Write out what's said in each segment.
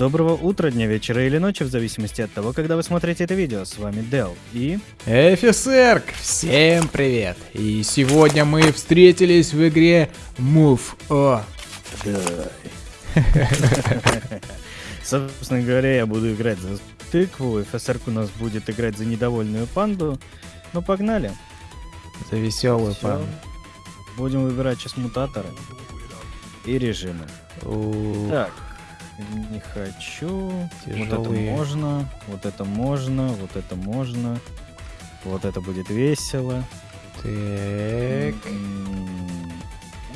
Доброго утра, дня, вечера или ночи, в зависимости от того, когда вы смотрите это видео. С вами Дел и... Эфисерк, всем привет! И сегодня мы встретились в игре Move O. Собственно говоря, я буду играть за тыкву, ФСРК у нас будет играть за недовольную панду. Ну, погнали. За веселую панду. Будем выбирать сейчас мутаторы и режимы. Так, не хочу. Вот это Тяжелые. можно, вот это можно, вот это можно. Вот это будет весело. Так. М,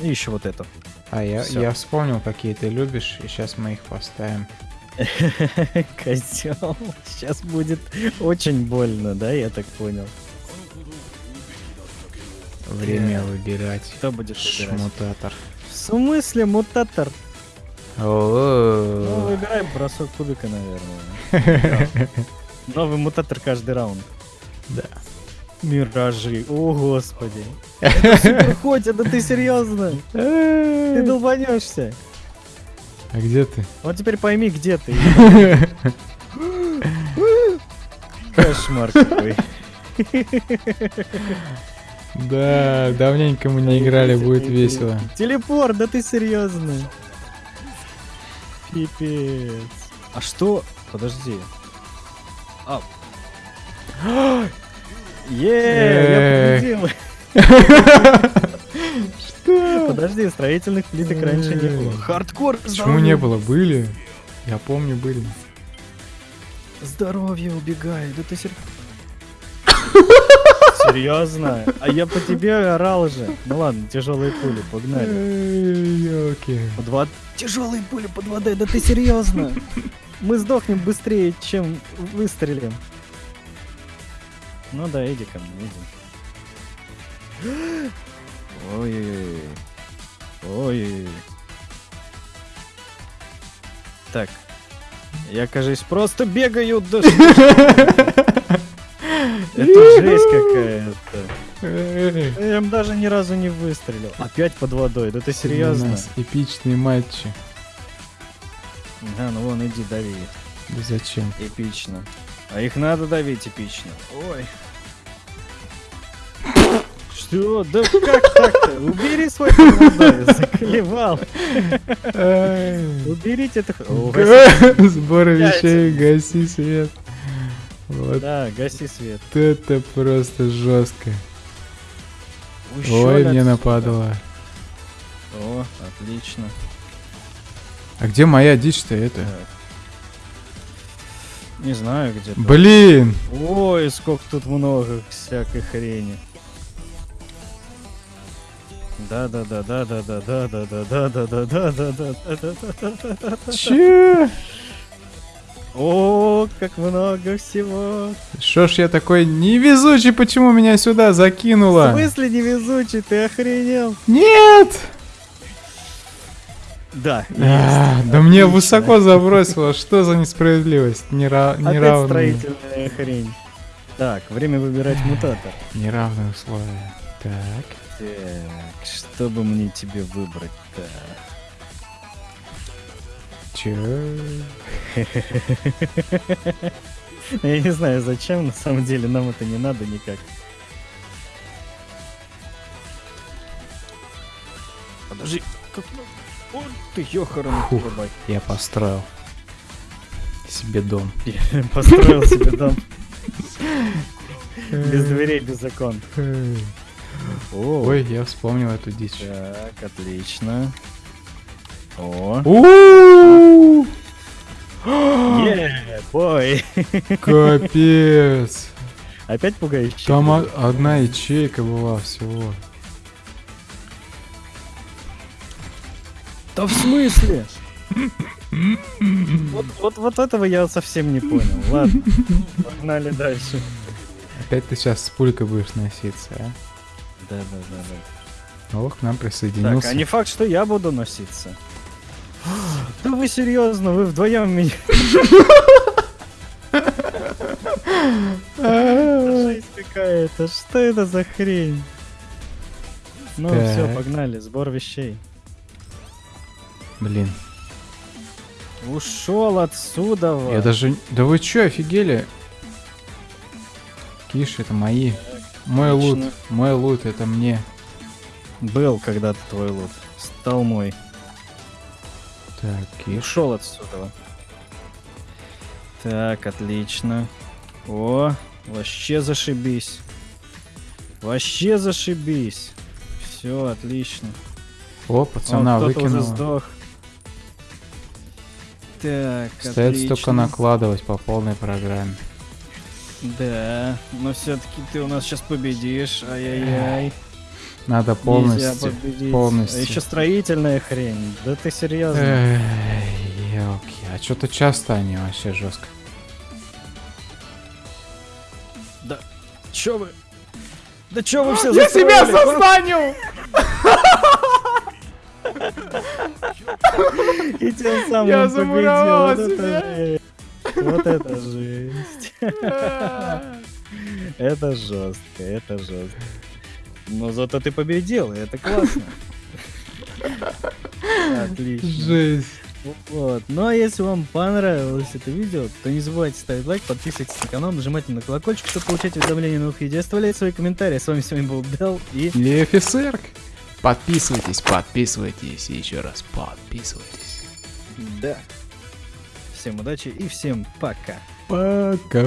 И еще вот это. А я, Всё. я вспомнил, какие ты любишь, и сейчас мы их поставим. Козел. Сейчас будет очень больно, да, я так понял. Время Так. выбирать. Кто будет выбирать? Шмутатор. В смысле мутатор? Ну, выбираем бросок кубика, наверное. Новый мутатор каждый раунд. Да. Миражи, о господи. Это суперхотя, да ты серьезно? Ты долбанешься. А где ты? Вот теперь пойми, где ты. Кошмар какой. Да, давненько мы не играли, будет весело. Телепорт, да ты серьезно? Пипец. А что? Подожди. А. Е, я победил. Что? Подожди, строительных плиток раньше не было. Хардкор. Почему не было? Были. Я помню, были. Здоровье убегает, да ты серьезно? Серьезно? А я по тебе орал же. Ну ладно, тяжелые пули, погнали. Ёлки. Тяжелые пули под водой, да ты серьезно? Мы сдохнем быстрее, чем выстрелим. Ну да, иди ко мне, иди. Ой-ой-ой. Ой-ой-ой. Так. Я, кажется, просто бегаю. Да Это жесть какая-то. Я им даже ни разу не выстрелил. Опять под водой, да ты У серьезно? нас эпичные матчи. Ага, ну вон, иди, дави их. Да зачем? Эпично. А их надо давить эпично. Ой. Что? Да как так-то? Убери свой подводой, заколебал. Уберите это. Сбор вещей, гаси свет. Вот Да, гаси свет. это просто жестко. Ой, мне нападало. О, отлично. А где моя дичь-то это? Не знаю где-то. Блин! Ой, сколько тут много всякой хрени. Да, да, да, да, да, да, да, да, да, да, да, да, да, да, да, да, да, да, да, да. Че? О, как много всего. Шо ж я такой невезучий, почему меня сюда В закинуло? смысле невезучий, ты охренел? Нет! Да, А, да мне высоко забросило, что за несправедливость? Нера... Опять Неравные... строительная хрень. Так, время выбирать мутатор. Неравные условия. Так. Так, что бы мне тебе выбрать-то? Чё? Я не знаю, зачем, на самом деле нам это не надо никак. Подожди, как... О, ты ёханый Фух. бабай. Я построил себе дом. Я Построил себе дом без дверей, без. О, Ой, я вспомнил эту дичь. Так, отлично. О, е, бой. Капец. Опять пугающий. Там одна ячейка была всего. Да в смысле? Вот, вот, вот этого я совсем не понял. Ладно, погнали дальше. Опять ты сейчас с пулькой будешь носиться, а? Да, да, да, да. О, к нам Так, присоединился. а не факт, что я буду носиться. Да вы серьезно, вы вдвоем меня. Жесть какая-то. Что это за хрень? Ну все, погнали, сбор вещей. Блин. Ушел отсюда. Я даже... Да вы чё, офигели? Киш, это мои. Мой лут. Мой лут, это мне. Был когда-то твой лут. Стал мой. Так, Киш. Ушел отсюда. Так, отлично. О, вообще зашибись. Вообще зашибись. Все, отлично. О, О, пацана уже выкинула. сдох. Так, Остается только накладывать по полной программе. Да, но все-таки ты у нас сейчас победишь. Ай-яй-яй. Надо полностью. полностью. А еще строительная хрень. Да ты серьезно? Эй, елки. А что-то часто они вообще жестко. Че вы? Да че вы все Я себя состаню! И тем самым Я победил. замуровал Вот это себя. Вот это жесть. Это жестко, это жестко. Но зато ты победил, и это классно. Отлично. Жесть. Вот. Ну а если вам понравилось это видео, то не забывайте ставить лайк, подписывайтесь на канал, нажимайте на колокольчик, чтобы получать уведомления о новых видео, оставляйте свои комментарии. С вами сегодня был Дел и офицер. Подписывайтесь, подписывайтесь. И еще раз подписывайтесь. да. Всем удачи и всем пока. Пока.